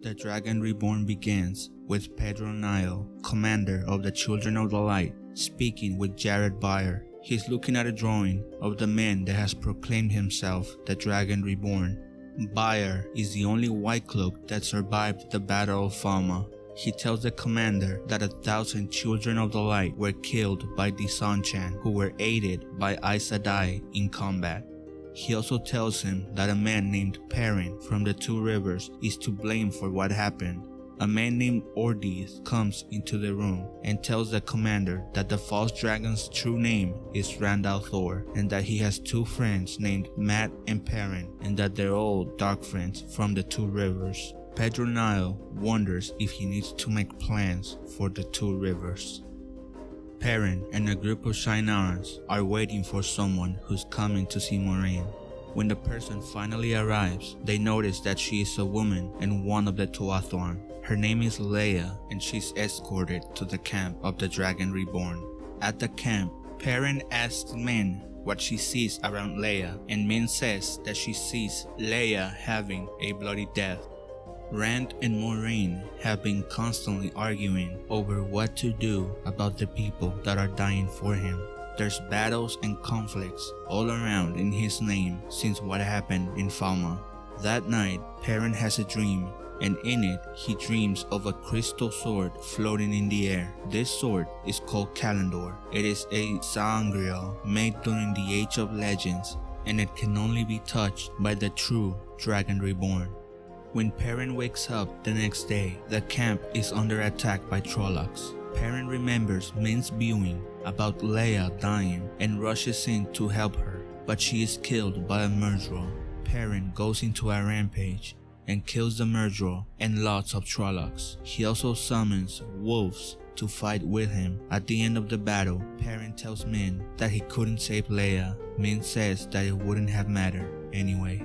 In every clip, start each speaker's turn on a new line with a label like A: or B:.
A: The Dragon Reborn begins with Pedron Niall, commander of the Children of the Light, speaking with Jaret Byar. He's looking at a drawing of the man that has proclaimed himself the Dragon Reborn. Byar is the only White Cloak that survived the Battle of Falme. He tells the commander that a thousand Children of the Light were killed by the Seanchan, who were aided by Aes Sedai in combat. He also tells him that a man named Perrin from the Two Rivers is to blame for what happened. A man named Ordeith comes into the room and tells the commander that the false dragon's true name is Rand Thor and that he has two friends named Mat and Perrin and that they're all dark friends from the Two Rivers. Pedron Niall wonders if he needs to make plans for the Two Rivers. Perrin and a group of Shienarans are waiting for someone who's coming to see Moiraine. When the person finally arrives, they notice that she is a woman and one of the Tuatha'an. Her name is Leya and she's escorted to the camp of the Dragon Reborn. At the camp, Perrin asks Min what she sees around Leya and Min says that she sees Leya having a bloody death. Rand and Moiraine have been constantly arguing over what to do about the people that are dying for him. There's battles and conflicts all around in his name since what happened in Falme. That night, Perrin has a dream and in it he dreams of a crystal sword floating in the air. This sword is called Callandor. It is a sa'angreal made during the Age of Legends and it can only be touched by the true Dragon Reborn. When Perrin wakes up the next day, the camp is under attack by Trollocs. Perrin remembers Min's viewing about Leya dying and rushes in to help her, but she is killed by a Myrddraal. Perrin goes into a rampage and kills the Myrddraal and lots of Trollocs. He also summons wolves to fight with him. At the end of the battle, Perrin tells Min that he couldn't save Leya. Min says that it wouldn't have mattered anyway.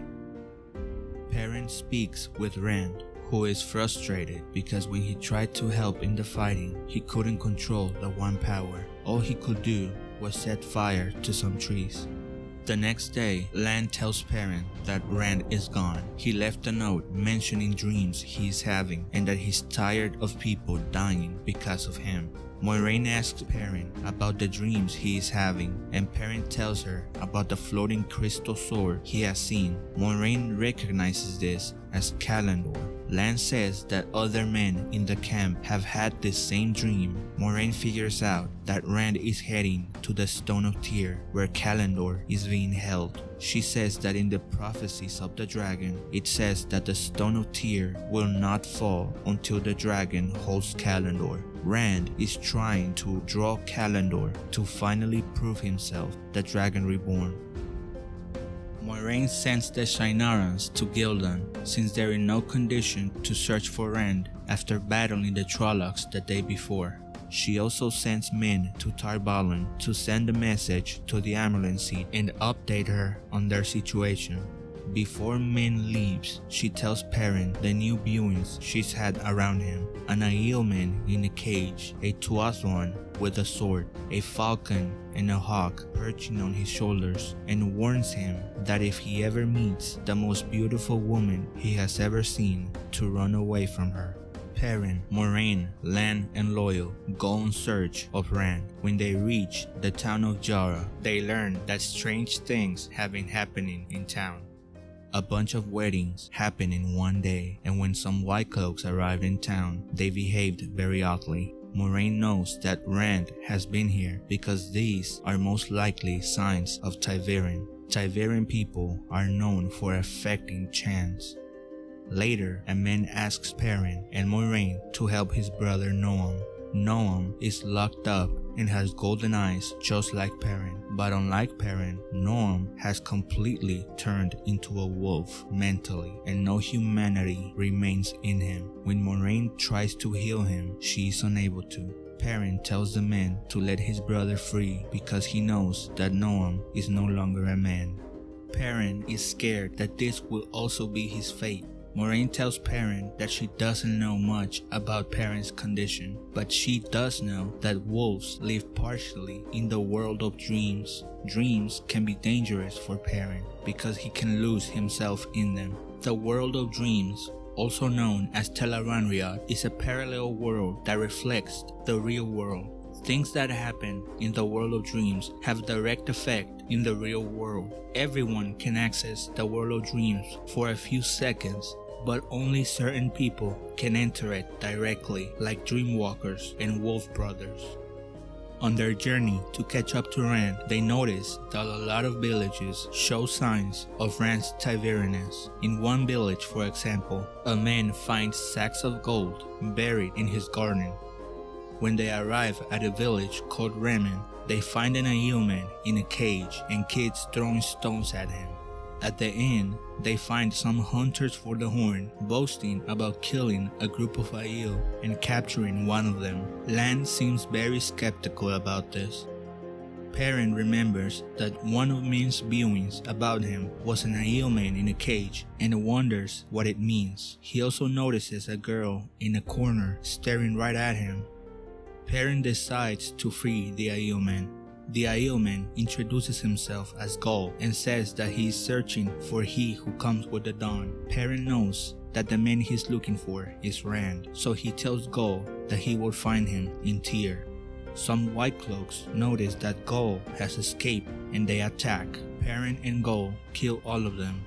A: Perrin speaks with Rand, who is frustrated because when he tried to help in the fighting, he couldn't control the One Power. All he could do was set fire to some trees. The next day, Lan tells Perrin that Rand is gone. He left a note mentioning dreams he is having and that he's tired of people dying because of him. Moiraine asks Perrin about the dreams he is having and Perrin tells her about the floating crystal sword he has seen. Moiraine recognizes this as Callandor. Lan says that other men in the camp have had this same dream. Moiraine figures out that Rand is heading to the Stone of Tear where Callandor is being held. She says that in the prophecies of the dragon, it says that the Stone of Tear will not fall until the dragon holds Callandor. Rand is trying to draw Callandor to finally prove himself the Dragon Reborn. Moiraine sends the Shienarans to Gul'dan since they're in no condition to search for Rand after battling the Trollocs the day before. She also sends men to Tar Valon to send a message to the Amyrlin Seat and update her on their situation. Before Min leaves, she tells Perrin the new viewings she's had around him. An Aiel man in a cage, a Tuatha'an with a sword, a falcon and a hawk perching on his shoulders, and warns him that if he ever meets the most beautiful woman he has ever seen, to run away from her. Perrin, Moiraine, Lan, and Loial go in search of Rand. When they reach the town of Jarra, they learn that strange things have been happening in town. A bunch of weddings happened in one day, and when some white cloaks arrived in town, they behaved very oddly. Moiraine knows that Rand has been here because these are most likely signs of Ta'veren. Ta'veren people are known for affecting chance. Later, a man asks Perrin and Moiraine to help his brother Noam. Noam is locked up and has golden eyes just like Perrin. But unlike Perrin, Noam has completely turned into a wolf mentally and no humanity remains in him. When Moiraine tries to heal him, she is unable to. Perrin tells the man to let his brother free because he knows that Noam is no longer a man. Perrin is scared that this will also be his fate Moiraine tells Perrin that she doesn't know much about Perrin's condition, but she does know that wolves live partially in the world of dreams. Dreams can be dangerous for Perrin because he can lose himself in them. The world of dreams also known as Tel'aran'rhiod, is a parallel world that reflects the real world. Things that happen in the world of dreams have direct effect in the real world. Everyone can access the world of dreams for a few seconds, but only certain people can enter it directly like Dreamwalkers and Wolf Brothers. On their journey to catch up to Rand, they notice that a lot of villages show signs of Rand's Tyveriness. In one village, for example, a man finds sacks of gold buried in his garden. When they arrive at a village called Remen, they find an Aiel man in a cage and kids throwing stones at him. At the end, they find some hunters for the horn boasting about killing a group of Aiel and capturing one of them. Lan seems very skeptical about this. Perrin remembers that one of Min's viewings about him was an Aiel man in a cage and wonders what it means. He also notices a girl in a corner staring right at him. Perrin decides to free the Aiel man the Aiel man introduces himself as Gaul and says that he is searching for he who comes with the dawn. Perrin knows that the man he's looking for is Rand, so he tells Gaul that he will find him in Tear. Some White Cloaks notice that Gaul has escaped and they attack. Perrin and Gaul kill all of them.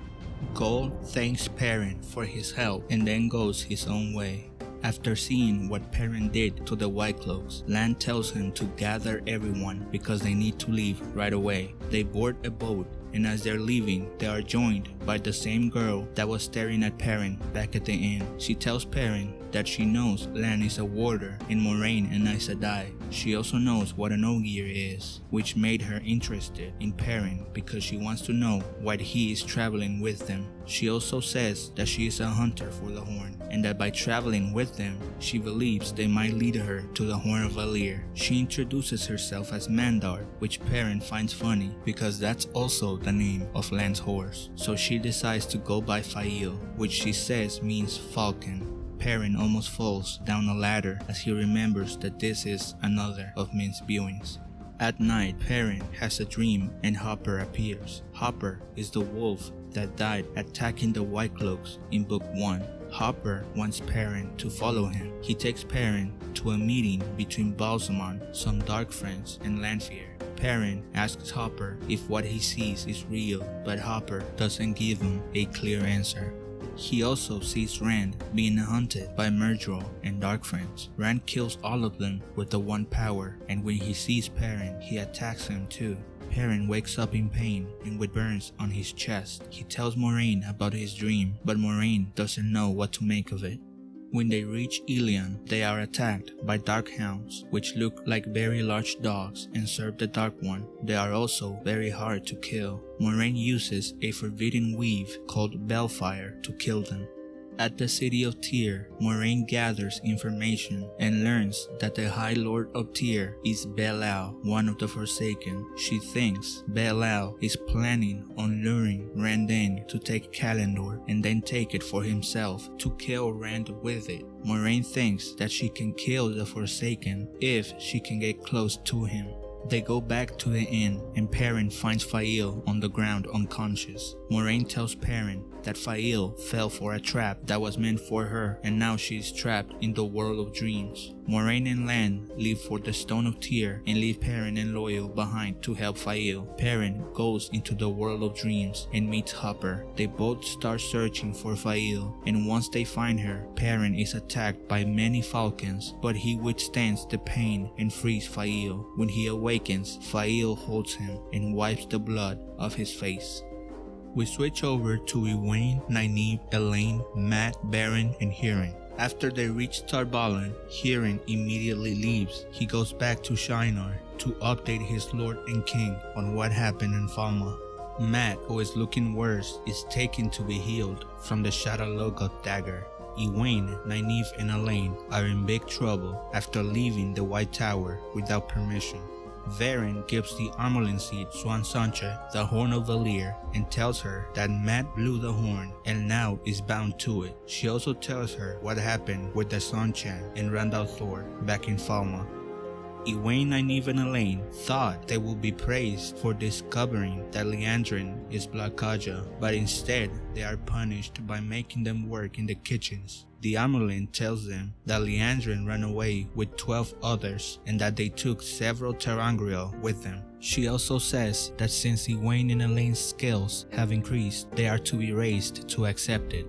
A: Gaul thanks Perrin for his help and then goes his own way. After seeing what Perrin did to the White Cloaks, Lan tells him to gather everyone because they need to leave right away. They board a boat and as they're leaving, they are joined by the same girl that was staring at Perrin back at the inn. She tells Perrin that she knows Lan is a warder in Moiraine and Aes Sedai. She also knows what an Ogier is, which made her interested in Perrin because she wants to know why he is traveling with them. She also says that she is a hunter for the Horn and that by traveling with them, she believes they might lead her to the Horn of Valere. She introduces herself as Mandarb, which Perrin finds funny because that's also the name of Lan's horse. So she decides to go by Faile, which she says means falcon. Perrin almost falls down a ladder as he remembers that this is another of Min's viewings. At night, Perrin has a dream and Hopper appears. Hopper is the wolf that died attacking the White Cloaks in Book 1. Hopper wants Perrin to follow him. He takes Perrin to a meeting between Ba'alzamon, some dark friends, and Lanfear. Perrin asks Hopper if what he sees is real, but Hopper doesn't give him a clear answer. He also sees Rand being hunted by Myrddraal and Dark Friends. Rand kills all of them with the one power, and when he sees Perrin, he attacks him too. Perrin wakes up in pain and with burns on his chest. He tells Moiraine about his dream, but Moiraine doesn't know what to make of it. When they reach Illian, they are attacked by dark hounds, which look like very large dogs and serve the Dark One. They are also very hard to kill. Moiraine uses a forbidden weave called balefire to kill them. At the city of Tear, Moiraine gathers information and learns that the High Lord of Tear is Be'lal, one of the Forsaken. She thinks Be'lal is planning on luring Randen to take Callandor and then take it for himself to kill Rand with it. Moiraine thinks that she can kill the Forsaken if she can get close to him. They go back to the inn and Perrin finds Faile on the ground unconscious. Moiraine tells Perrin that Faile fell for a trap that was meant for her and now she is trapped in the world of dreams. Moiraine and Lan leave for the Stone of Tear and leave Perrin and Loial behind to help Faile. Perrin goes into the world of dreams and meets Hopper. They both start searching for Faile and once they find her, Perrin is attacked by many falcons but he withstands the pain and frees Faile. When he awakens, Faile holds him and wipes the blood off his face. We switch over to Egwene, Nynaeve, Elayne, Mat, Verin, and Hurin. After they reach Tar Valon, Hurin immediately leaves. He goes back to Shienar to update his lord and king on what happened in Falme. Mat, who is looking worse, is taken to be healed from the Shadar-Logoth dagger. Egwene, Nynaeve, and Elayne are in big trouble after leaving the White Tower without permission. Verin gives the Amyrlin Seat Siuan Sanche the Horn of Valere and tells her that Mat blew the horn and now is bound to it. She also tells her what happened with the Seanchan and Rand Thor back in Falme. Nynaeve, and Elayne thought they would be praised for discovering that Liandrin is Black Ajah, but instead they are punished by making them work in the kitchens. The Amyrlin tells them that Liandrin ran away with 12 others and that they took several ter'angreal with them. She also says that since Egwene and Elayne's skills have increased, they are to be raised to accept it.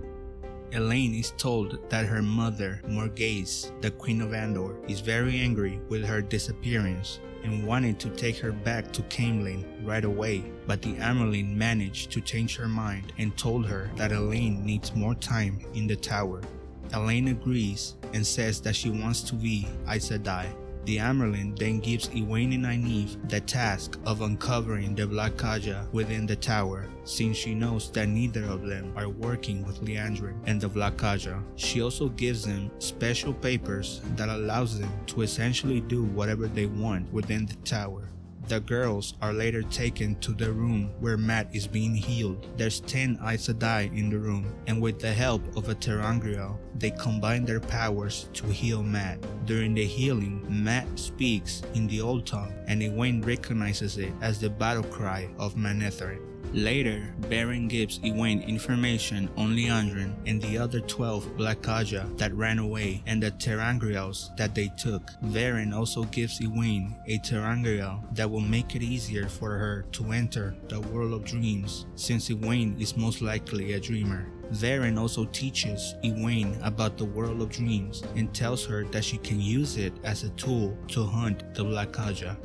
A: Elayne is told that her mother, Morgase, the Queen of Andor, is very angry with her disappearance and wanted to take her back to Caemlyn right away, but the Amyrlin managed to change her mind and told her that Elayne needs more time in the tower. Elayne agrees and says that she wants to be Aes Sedai, the Amyrlin then gives Egwene and Nynaeve the task of uncovering the Black Ajah within the tower, since she knows that neither of them are working with Liandrin and the Black Ajah. She also gives them special papers that allows them to essentially do whatever they want within the tower. The girls are later taken to the room where Mat is being healed. There's 10 Aes Sedai in the room, and with the help of a ter'angreal, they combine their powers to heal Mat. During the healing, Mat speaks in the old tongue, and Egwene recognizes it as the battle cry of Manetheren. Later, Verin gives Egwene information on Liandrin and the other 12 Black Ajah that ran away and the ter'angreals that they took. Verin also gives Egwene a ter'angreal that will make it easier for her to enter the world of dreams since Egwene is most likely a dreamer. Verin also teaches Egwene about the world of dreams and tells her that she can use it as a tool to hunt the Black Ajah.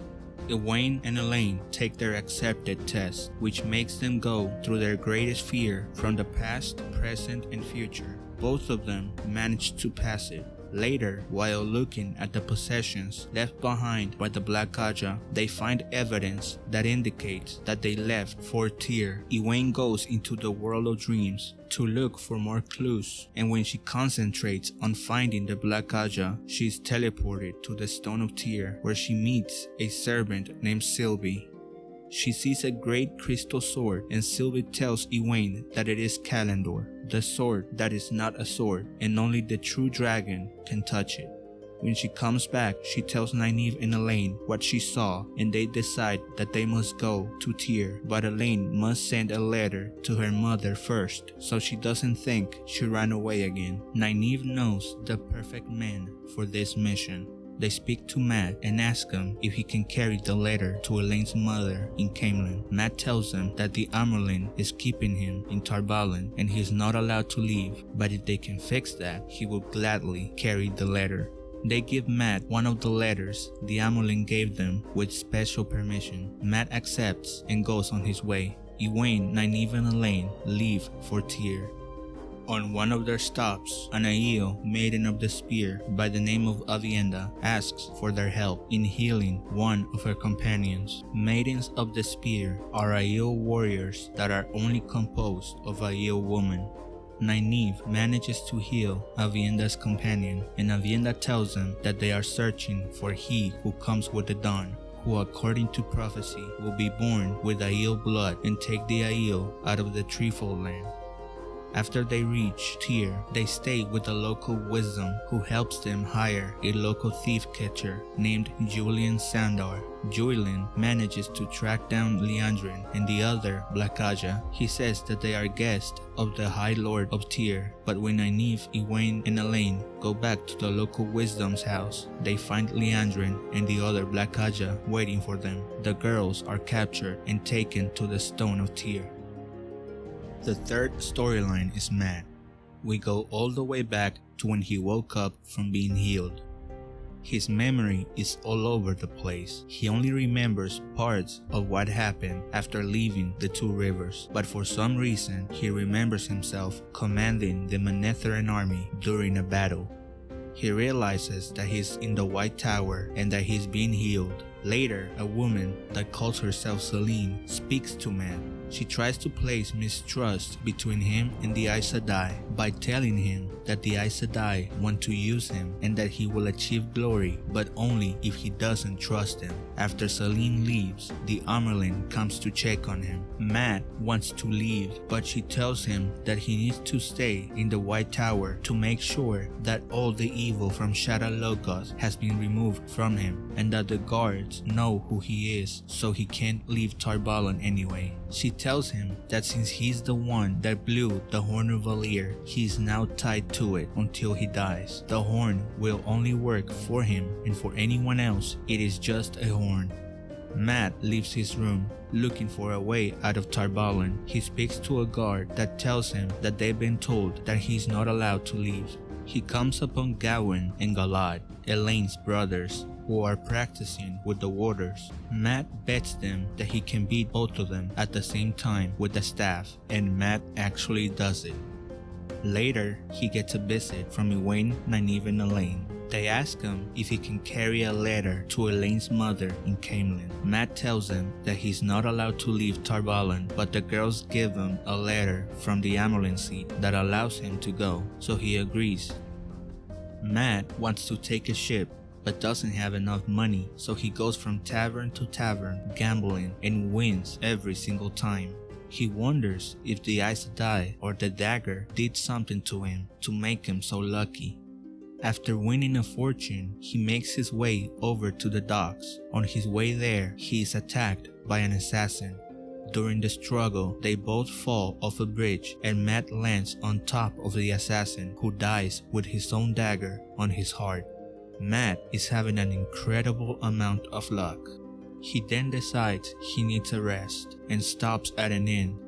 A: Egwene and Elayne take their accepted test, which makes them go through their greatest fear from the past, present, and future. Both of them manage to pass it. Later, while looking at the possessions left behind by the Black Ajah, they find evidence that indicates that they left Fort Tear. Egwene goes into the world of dreams to look for more clues, and when she concentrates on finding the Black Ajah, she is teleported to the Stone of Tear where she meets a servant named Sylvie. She sees a great crystal sword and Sylvie tells Egwene that it is Callandor, the sword that is not a sword and only the true dragon can touch it. When she comes back, she tells Nynaeve and Elayne what she saw and they decide that they must go to Tear, but Elayne must send a letter to her mother first so she doesn't think she ran away again. Nynaeve knows the perfect man for this mission. They speak to Mat and ask him if he can carry the letter to Elayne's mother in Caemlyn. Mat tells them that the Amyrlin is keeping him in Tar Valon and he is not allowed to leave, but if they can fix that, he will gladly carry the letter. They give Mat one of the letters the Amyrlin gave them with special permission. Mat accepts and goes on his way. Egwene, Nynaeve and Elayne leave for Tear. On one of their stops, an Aiel, maiden of the spear by the name of Aviendha, asks for their help in healing one of her companions. Maidens of the spear are Aiel warriors that are only composed of Aiel women. Nynaeve manages to heal Aviendha's companion, and Aviendha tells them that they are searching for he who comes with the dawn, who according to prophecy will be born with Aiel blood and take the Aiel out of the Threefold land. After they reach Tear, they stay with a local wisdom who helps them hire a local thief catcher named Juilin Sandar. Juilin manages to track down Liandrin and the other Black Ajah. He says that they are guests of the High Lord of Tear, but when Nynaeve, Egwene, and Elaine go back to the local wisdom's house, they find Liandrin and the other Black Ajah waiting for them. The girls are captured and taken to the Stone of Tear. The third storyline is Mat. We go all the way back to when he woke up from being healed. His memory is all over the place. He only remembers parts of what happened after leaving the two rivers, but for some reason he remembers himself commanding the Manetheren army during a battle. He realizes that he's in the White Tower and that he's being healed. Later, a woman that calls herself Selene speaks to Mat She tries to place mistrust between him and the Aes Sedai by telling him that the Aes Sedai want to use him and that he will achieve glory but only if he doesn't trust them. After Selene leaves, the Amyrlin comes to check on him. Mat wants to leave but she tells him that he needs to stay in the White Tower to make sure that all the evil from Shadar Logoth has been removed from him and that the guards know who he is so he can't leave Tar Valon anyway. She tells him that since he's the one that blew the Horn of Valere, he's now tied to it until he dies. The horn will only work for him and for anyone else, it is just a horn. Mat leaves his room looking for a way out of Tar Valon. He speaks to a guard that tells him that they've been told that he's not allowed to leave. He comes upon Gawain and Galad, Elayne's brothers, who are practicing with the warders. Mat bets them that he can beat both of them at the same time with the staff, and Mat actually does it. Later, he gets a visit from Egwene, Nynaeve, and Elayne. They ask him if he can carry a letter to Elayne's mother in Caemlyn. Mat tells them that he's not allowed to leave Tar but the girls give him a letter from the seat that allows him to go, so he agrees. Mat wants to take a ship but doesn't have enough money, so he goes from tavern to tavern gambling and wins every single time. He wonders if the Aes Sedai or the dagger did something to him to make him so lucky. After winning a fortune, he makes his way over to the docks. On his way there, he is attacked by an assassin. During the struggle, they both fall off a bridge and Mat lands on top of the assassin who dies with his own dagger on his heart. Mat is having an incredible amount of luck. He then decides he needs a rest and stops at an inn.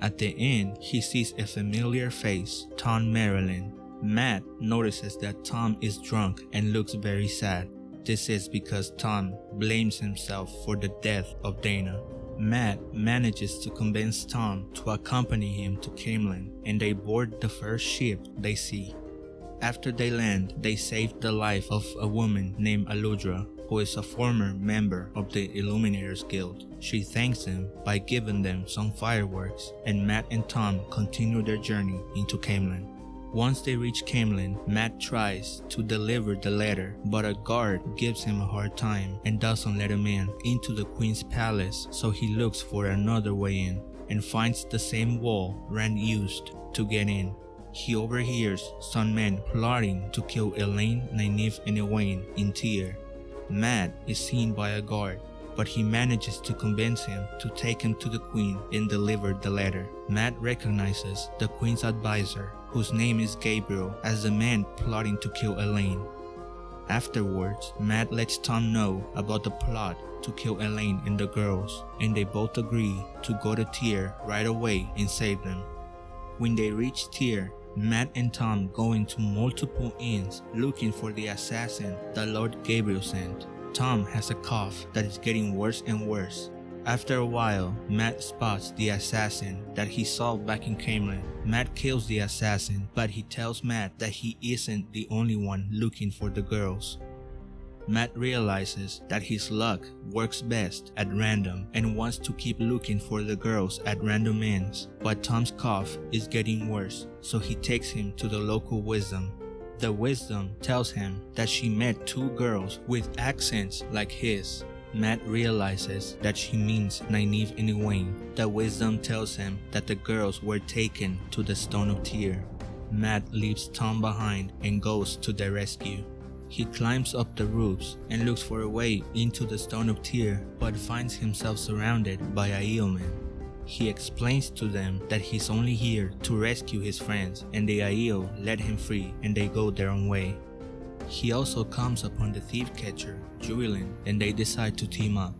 A: At the inn, he sees a familiar face, Tom Merrilin. Mat notices that Tom is drunk and looks very sad. This is because Tom blames himself for the death of Dena. Mat manages to convince Tom to accompany him to Caemlyn and they board the first ship they see. After they land, they save the life of a woman named Aludra, who is a former member of the Illuminators Guild. She thanks them by giving them some fireworks, and Mat and Tom continue their journey into Caemlyn. Once they reach Caemlyn, Mat tries to deliver the letter, but a guard gives him a hard time and doesn't let him in into the queen's palace, so he looks for another way in and finds the same wall Rand used to get in. He overhears some men plotting to kill Elayne, Nynaeve, and Egwene in Tear. Mat is seen by a guard, but he manages to convince him to take him to the queen and deliver the letter. Mat recognizes the queen's advisor, whose name is Gaebril, as the man plotting to kill Elayne. Afterwards, Mat lets Tom know about the plot to kill Elayne and the girls, and they both agree to go to Tear right away and save them. When they reach Tear, Mat and Tom going to multiple inns looking for the assassin that Lord Gaebril sent. Tom has a cough that is getting worse and worse. After a while, Mat spots the assassin that he saw back in Caemlyn. Mat kills the assassin, but he tells Mat that he isn't the only one looking for the girls. Mat realizes that his luck works best at random and wants to keep looking for the girls at random ends, but Tom's cough is getting worse, so he takes him to the local wisdom. The wisdom tells him that she met two girls with accents like his. Mat realizes that she means Nynaeve and Egwene. The wisdom tells him that the girls were taken to the Stone of Tear. Mat leaves Tom behind and goes to their rescue. He climbs up the roofs and looks for a way into the Stone of Tear but finds himself surrounded by Aiel He explains to them that he's only here to rescue his friends and the Aiel let him free and they go their own way. He also comes upon the thief catcher, Juilin, and they decide to team up.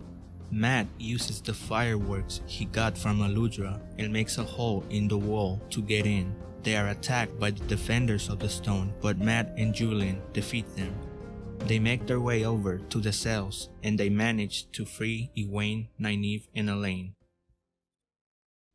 A: Mat uses the fireworks he got from Aludra and makes a hole in the wall to get in. They are attacked by the defenders of the stone, but Mat and Juilin defeat them. They make their way over to the cells and they manage to free Egwene, Nynaeve, and Elayne.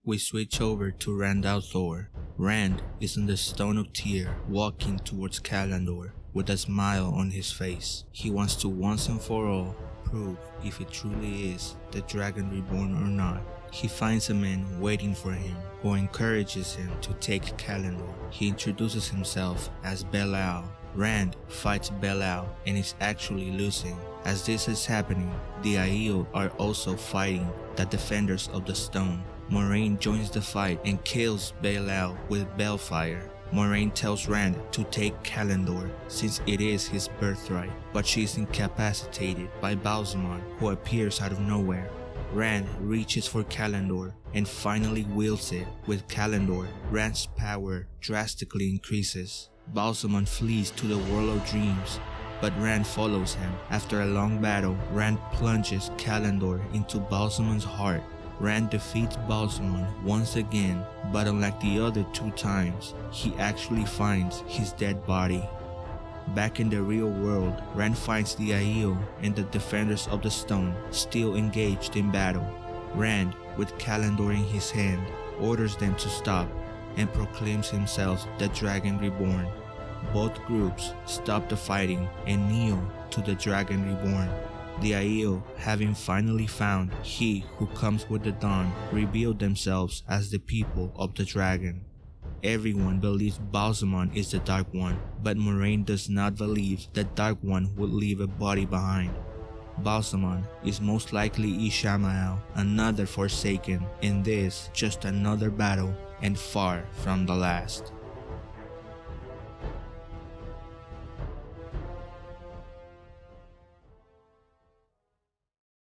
A: We switch over to Rand al'Thor. Rand is in the Stone of Tear walking towards Callandor with a smile on his face. He wants to once and for all prove if it truly is the Dragon Reborn or not. He finds a man waiting for him who encourages him to take Callandor. He introduces himself as Be'lal. Rand fights Be'lal and is actually losing. As this is happening, the Aiel are also fighting the defenders of the stone. Moiraine joins the fight and kills Be'lal with Balefire. Moiraine tells Rand to take Callandor since it is his birthright, but she is incapacitated by Ba'alzamon who appears out of nowhere. Rand reaches for Callandor and finally wields it. With Callandor, Rand's power drastically increases. Ba'alzamon flees to the World of Dreams, but Rand follows him. After a long battle, Rand plunges Callandor into Ba'alzamon's heart Rand defeats Ba'alzamon once again, but unlike the other two times, he actually finds his dead body. Back in the real world, Rand finds the Aiel and the Defenders of the Stone still engaged in battle. Rand, with Callandor in his hand, orders them to stop and proclaims himself the Dragon Reborn. Both groups stop the fighting and kneel to the Dragon Reborn. The Aiel, having finally found he who comes with the dawn, reveal themselves as the people of the dragon. Everyone believes Ba'alzamon is the Dark One, but Moiraine does not believe the Dark One would leave a body behind. Ba'alzamon is most likely Ishamael, another Forsaken, and this just another battle and far from the last.